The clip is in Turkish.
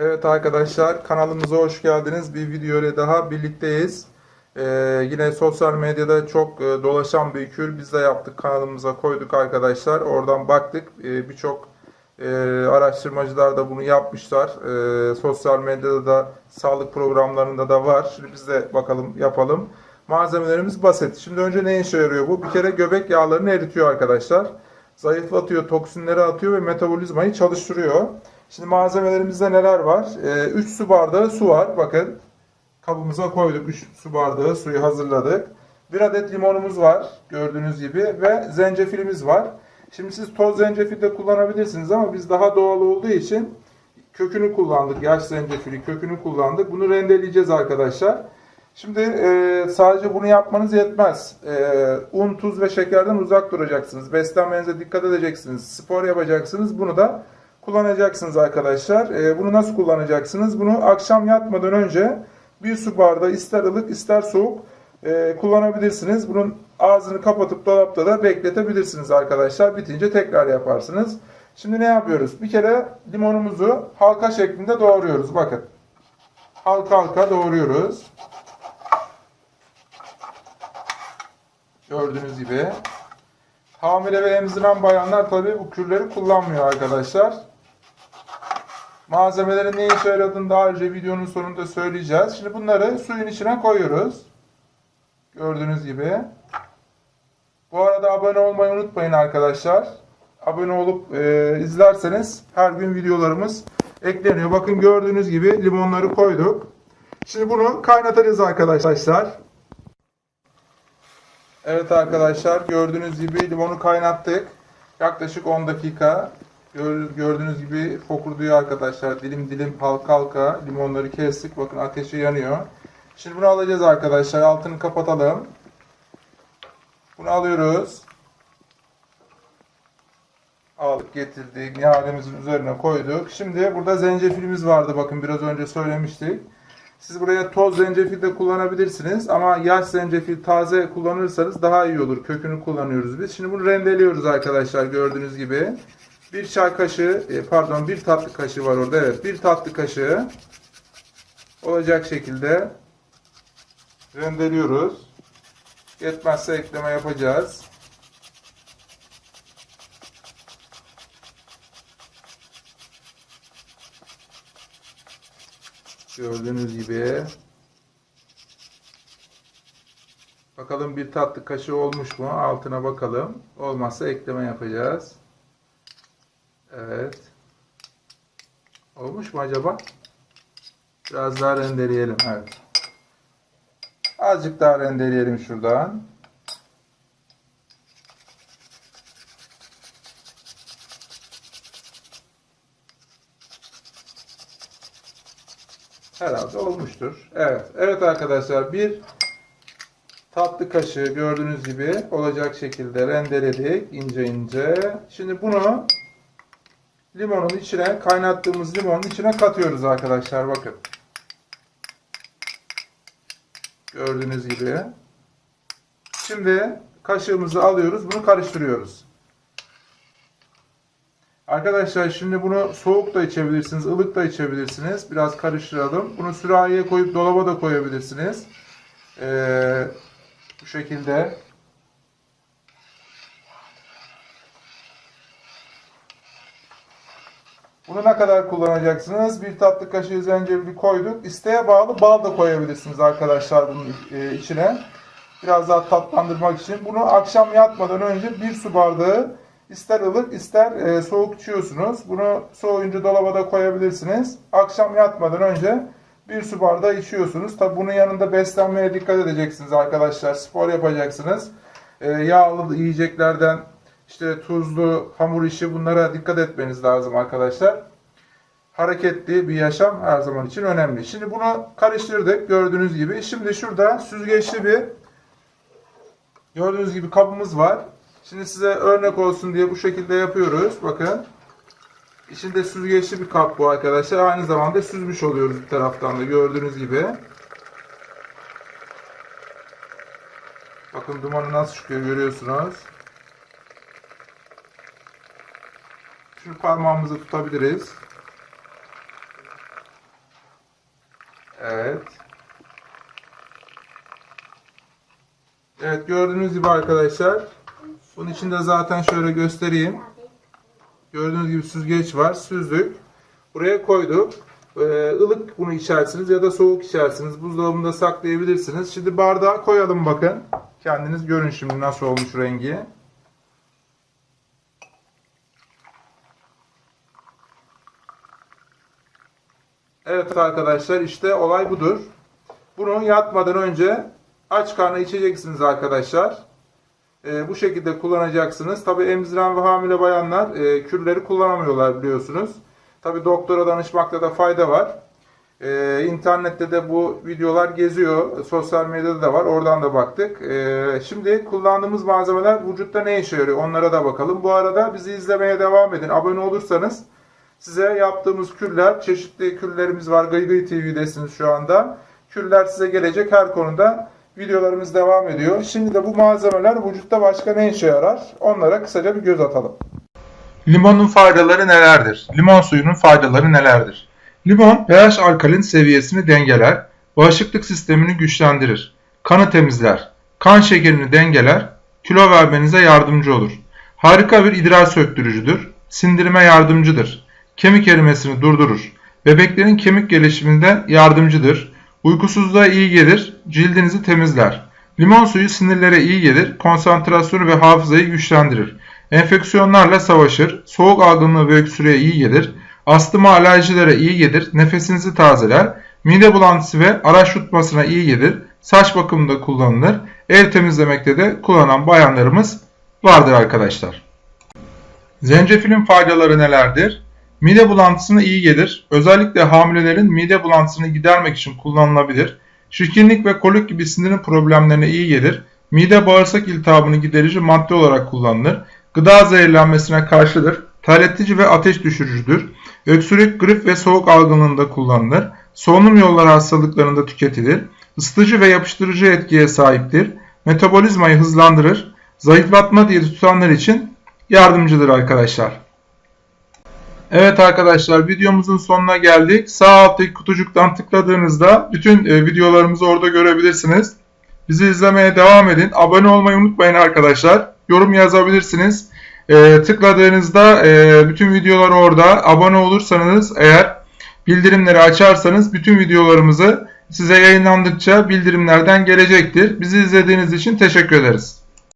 Evet arkadaşlar kanalımıza hoş geldiniz. Bir video ile daha birlikteyiz. Ee, yine sosyal medyada çok e, dolaşan bir kür biz de yaptık kanalımıza koyduk arkadaşlar. Oradan baktık Ee, birçok e, araştırmacılar da bunu yapmışlar. Ee, sosyal medyada da sağlık programlarında da var. Şimdi biz de bakalım yapalım. Malzemelerimiz basit. Şimdi önce ne işe yarıyor bu? Bir kere göbek yağlarını eritiyor arkadaşlar. Zayıflatıyor, toksinleri atıyor ve metabolizmayı çalıştırıyor. Şimdi malzemelerimizde neler var? 3 su bardağı su var. Bakın kabımıza koyduk. 3 su bardağı suyu hazırladık. 1 adet limonumuz var gördüğünüz gibi ve zencefilimiz var. Şimdi siz toz zencefil de kullanabilirsiniz ama biz daha doğal olduğu için kökünü kullandık. Yaş zencefili kökünü kullandık. Bunu rendeleyeceğiz arkadaşlar. Şimdi e, sadece bunu yapmanız yetmez. E, un, tuz ve şekerden uzak duracaksınız. Beslenmenize dikkat edeceksiniz. Spor yapacaksınız. Bunu da kullanacaksınız arkadaşlar. E, bunu nasıl kullanacaksınız? Bunu akşam yatmadan önce bir su bardağı ister ılık ister soğuk e, kullanabilirsiniz. Bunun ağzını kapatıp dolapta da bekletebilirsiniz arkadaşlar. Bitince tekrar yaparsınız. Şimdi ne yapıyoruz? Bir kere limonumuzu halka şeklinde doğruyoruz. Bakın. Halka halka doğruyoruz. Gördüğünüz gibi. Hamile ve emziren bayanlar tabii bu kürleri kullanmıyor arkadaşlar. Malzemelerin ne işe yaradığını daha önce videonun sonunda söyleyeceğiz. Şimdi bunları suyun içine koyuyoruz. Gördüğünüz gibi. Bu arada abone olmayı unutmayın arkadaşlar. Abone olup e, izlerseniz her gün videolarımız ekleniyor. Bakın gördüğünüz gibi limonları koyduk. Şimdi bunu kaynatacağız arkadaşlar. Evet arkadaşlar gördüğünüz gibi limonu kaynattık. Yaklaşık 10 dakika. Gör- Gördüğünüz gibi fokurduyor arkadaşlar. Dilim dilim halka halka limonları kestik. Bakın ateşi yanıyor. Şimdi bunu alacağız arkadaşlar. Altını kapatalım. Bunu alıyoruz. Aldık getirdik. Nihalemizin üzerine koyduk. Şimdi burada zencefilimiz vardı. Bakın biraz önce söylemiştik. Siz buraya toz zencefil de kullanabilirsiniz ama yaş zencefil taze kullanırsanız daha iyi olur. Kökünü kullanıyoruz biz. Şimdi bunu rendeliyoruz arkadaşlar gördüğünüz gibi. Bir çay kaşığı, e, pardon bir tatlı kaşığı var orada. Evet bir tatlı kaşığı olacak şekilde rendeliyoruz. Yetmezse ekleme yapacağız. Gördüğünüz gibi. Bakalım bir tatlı kaşığı olmuş mu? Altına bakalım. Olmazsa ekleme yapacağız. Evet. Olmuş mu acaba? Biraz daha rendeleyelim. Evet. Azıcık daha rendeleyelim şuradan. Herhalde olmuştur. Evet. Evet arkadaşlar bir tatlı kaşığı gördüğünüz gibi olacak şekilde rendeledik ince ince. Şimdi bunu limonun içine kaynattığımız limonun içine katıyoruz arkadaşlar bakın. Gördüğünüz gibi. Şimdi kaşığımızı alıyoruz bunu karıştırıyoruz. Arkadaşlar şimdi bunu soğuk da içebilirsiniz, ılık da içebilirsiniz. Biraz karıştıralım. Bunu sürahiye koyup dolaba da koyabilirsiniz. Ee, bu şekilde. Bunu ne kadar kullanacaksınız? Bir tatlı kaşığı zencefili koyduk. İsteğe bağlı bal da koyabilirsiniz arkadaşlar bunun e, içine. Biraz daha tatlandırmak için. Bunu akşam yatmadan önce bir su bardağı ister ılık ister e, soğuk içiyorsunuz. Bunu soğuyunca dolaba da koyabilirsiniz. Akşam yatmadan önce bir su bardağı içiyorsunuz. Tabi bunun yanında beslenmeye dikkat edeceksiniz arkadaşlar. Spor yapacaksınız. E, yağlı yiyeceklerden işte tuzlu, hamur işi bunlara dikkat etmeniz lazım arkadaşlar. Hareketli bir yaşam her zaman için önemli. Şimdi bunu karıştırdık gördüğünüz gibi. Şimdi şurada süzgeçli bir gördüğünüz gibi kabımız var. Şimdi size örnek olsun diye bu şekilde yapıyoruz. Bakın. İçinde süzgeçli bir kap bu arkadaşlar. Aynı zamanda süzmüş oluyoruz bir taraftan da gördüğünüz gibi. Bakın dumanı nasıl çıkıyor görüyorsunuz. Şimdi parmağımızı tutabiliriz. Evet. Evet gördüğünüz gibi arkadaşlar. Bunun içinde zaten şöyle göstereyim. Gördüğünüz gibi süzgeç var. Süzdük. Buraya koyduk. Ee, ılık bunu içersiniz ya da soğuk içersiniz. Buzdolabında saklayabilirsiniz. Şimdi bardağa koyalım bakın. Kendiniz görün şimdi nasıl olmuş rengi. Evet arkadaşlar işte olay budur. Bunu yatmadan önce aç karnına içeceksiniz arkadaşlar. Ee, bu şekilde kullanacaksınız. Tabi emziren ve hamile bayanlar e, kürleri kullanamıyorlar biliyorsunuz. Tabi doktora danışmakta da fayda var. Ee, internette de bu videolar geziyor. Sosyal medyada da var. Oradan da baktık. Ee, şimdi kullandığımız malzemeler vücutta ne işe yarıyor? Onlara da bakalım. Bu arada bizi izlemeye devam edin. Abone olursanız size yaptığımız küller, çeşitli küllerimiz var. Gıygıy TV'desiniz şu anda. Küller size gelecek her konuda. Videolarımız devam ediyor. Şimdi de bu malzemeler vücutta başka ne işe yarar? Onlara kısaca bir göz atalım. Limonun faydaları nelerdir? Limon suyunun faydaları nelerdir? Limon pH alkalin seviyesini dengeler, bağışıklık sistemini güçlendirir, kanı temizler, kan şekerini dengeler, kilo vermenize yardımcı olur. Harika bir idrar söktürücüdür, sindirime yardımcıdır, kemik erimesini durdurur, bebeklerin kemik gelişiminde yardımcıdır, uykusuzluğa iyi gelir, cildinizi temizler. Limon suyu sinirlere iyi gelir, konsantrasyonu ve hafızayı güçlendirir. Enfeksiyonlarla savaşır, soğuk algınlığı ve öksürüğe iyi gelir, astıma alerjilere iyi gelir, nefesinizi tazeler, mide bulantısı ve araç tutmasına iyi gelir, saç bakımında kullanılır, el temizlemekte de kullanan bayanlarımız vardır arkadaşlar. Zencefilin faydaları nelerdir? Mide bulantısına iyi gelir. Özellikle hamilelerin mide bulantısını gidermek için kullanılabilir. Şişkinlik ve kolik gibi sindirim problemlerine iyi gelir. Mide bağırsak iltihabını giderici madde olarak kullanılır. Gıda zehirlenmesine karşıdır. Terletici ve ateş düşürücüdür. Öksürük, grip ve soğuk algınlığında kullanılır. Solunum yolları hastalıklarında tüketilir. Isıtıcı ve yapıştırıcı etkiye sahiptir. Metabolizmayı hızlandırır. Zayıflatma diyeti tutanlar için yardımcıdır arkadaşlar. Evet arkadaşlar videomuzun sonuna geldik. Sağ alttaki kutucuktan tıkladığınızda bütün e, videolarımızı orada görebilirsiniz. Bizi izlemeye devam edin. Abone olmayı unutmayın arkadaşlar. Yorum yazabilirsiniz. E, tıkladığınızda e, bütün videolar orada. Abone olursanız eğer bildirimleri açarsanız bütün videolarımızı size yayınlandıkça bildirimlerden gelecektir. Bizi izlediğiniz için teşekkür ederiz.